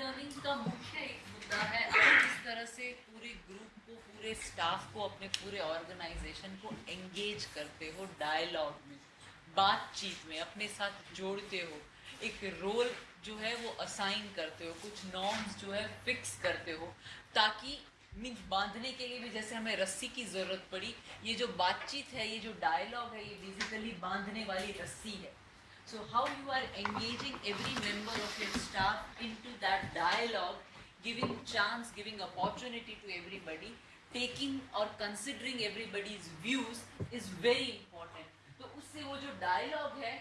Learning का मुख्य एक मुद्दा है, आप किस तरह से पूरे ग्रुप को, पूरे स्टाफ को, अपने पूरे ऑर्गेनाइजेशन को एंगेज करते हो डायलॉग में, बातचीत में, अपने साथ जोड़ते हो, एक रोल जो है वो असाइन करते हो, कुछ नॉर्म्स जो है फिक्स करते हो, ताकि मीन्स बांधने के लिए भी जैसे हमें रस्सी की ज़रूरत पड़ी, ये जो बातचीत है, ये जो डायलॉग है, ये बेसिकली बांधने वाली रस्सी है। So, how you are engaging every member of your staff into that dialogue, giving chance, giving opportunity to everybody, taking or considering everybody's views is very important. तो उससे वो जो dialogue है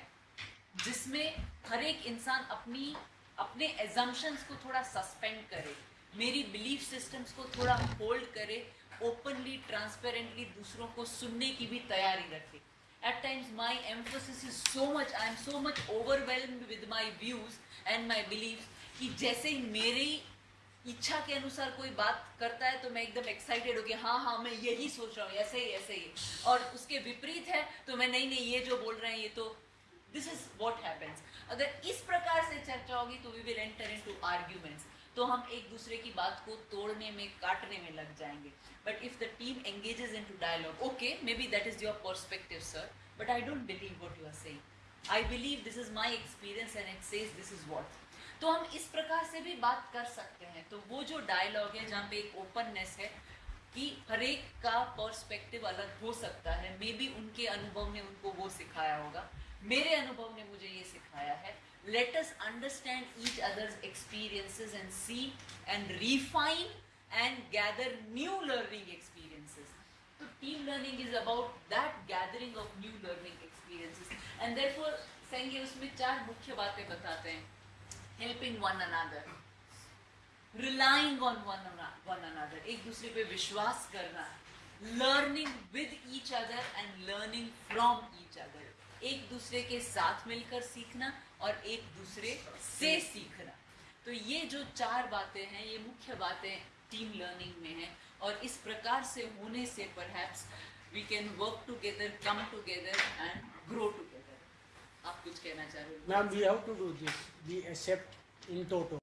जिसमें हर एक इंसान अपनी अपने एजम्पन्स को थोड़ा सस्पेंड करे मेरी बिलीफ सिस्टम्स को थोड़ा होल्ड करे ओपनली ट्रांसपेरेंटली दूसरों को सुनने की भी तैयारी रखे at times my emphasis is so much i am so much overwhelmed with my views and my beliefs कि जैसे ही मेरी इच्छा के अनुसार कोई बात करता है तो मैं एकदम एक्साइटेड हो गया हाँ हाँ मैं यही सोच रहा हूँ, ऐसे ही ऐसे ही। और उसके विपरीत है तो मैं नहीं नहीं, ये जो बोल रहे हैं, ये तो दिस इज़ वॉट हैपन्स अगर इस प्रकार से चर्चा होगी तो we will enter into arguments तो हम एक दूसरे की बात को तोड़ने में, काटने में लग जाएँगे। But if the team engages into dialogue okay maybe that is your perspective sir but I don't believe what you are saying I believe this is my experience and it says this is what तो हम इस प्रकार से भी बात कर सकते हैं। तो वो जो डायलॉग है, जहाँ पे एक ओपननेस है कि हरेक का पर्सपेक्टिव अलग हो सकता है। मे बी उनके अनुभव ने उनको वो सिखाया होगा। मेरे अनुभव ने मुझे ये सिखाया है। Let us understand each others experiences and see and refine and gather new learning experiences तो team learning is about that gathering of new learning experiences and therefore उसमें चार मुख्य बातें बताते हैं। Helping one another, relying on one, one एक दूसरे पे विश्वास करना, learning with each other and learning from each other. एक दूसरे के साथ मिलकर सीखना और एक दूसरे से सीखना. तो ये जो चार बातें हैं ये मुख्य बातें टीम लर्निंग में हैं और इस प्रकार से होने से perhaps we can work together come together and grow together आप कुछ कहना चाह रहे हो ma'am we have to do this we accept in toto